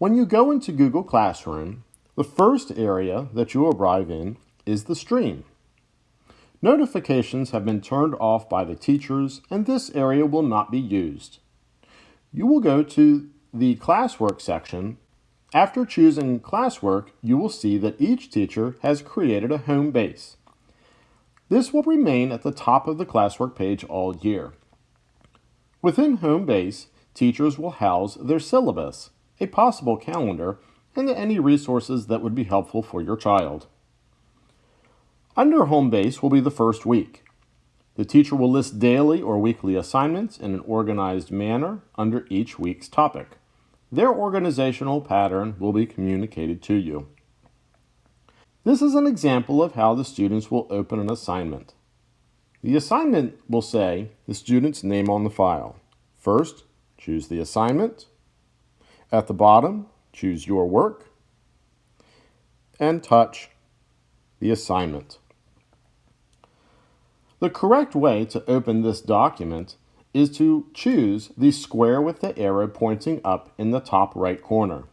When you go into Google Classroom, the first area that you arrive in is the stream. Notifications have been turned off by the teachers and this area will not be used. You will go to the classwork section. After choosing classwork, you will see that each teacher has created a home base. This will remain at the top of the classwork page all year. Within home base, teachers will house their syllabus, a possible calendar, and any resources that would be helpful for your child. Under home base will be the first week. The teacher will list daily or weekly assignments in an organized manner under each week's topic. Their organizational pattern will be communicated to you. This is an example of how the students will open an assignment. The assignment will say the student's name on the file. First, choose the assignment. At the bottom, choose your work and touch the assignment. The correct way to open this document is to choose the square with the arrow pointing up in the top right corner.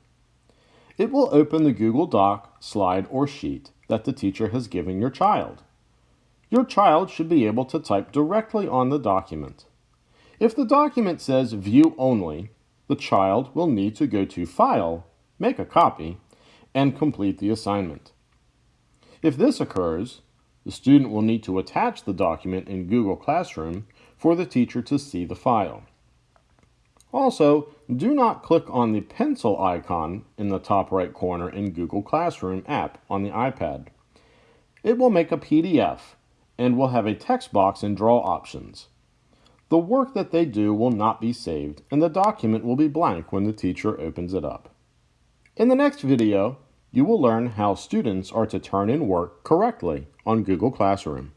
It will open the Google Doc, slide, or sheet that the teacher has given your child. Your child should be able to type directly on the document. If the document says View Only, the child will need to go to File, make a copy, and complete the assignment. If this occurs, the student will need to attach the document in Google Classroom for the teacher to see the file. Also, do not click on the pencil icon in the top right corner in Google Classroom app on the iPad. It will make a PDF and will have a text box and draw options. The work that they do will not be saved, and the document will be blank when the teacher opens it up. In the next video, you will learn how students are to turn in work correctly on Google Classroom.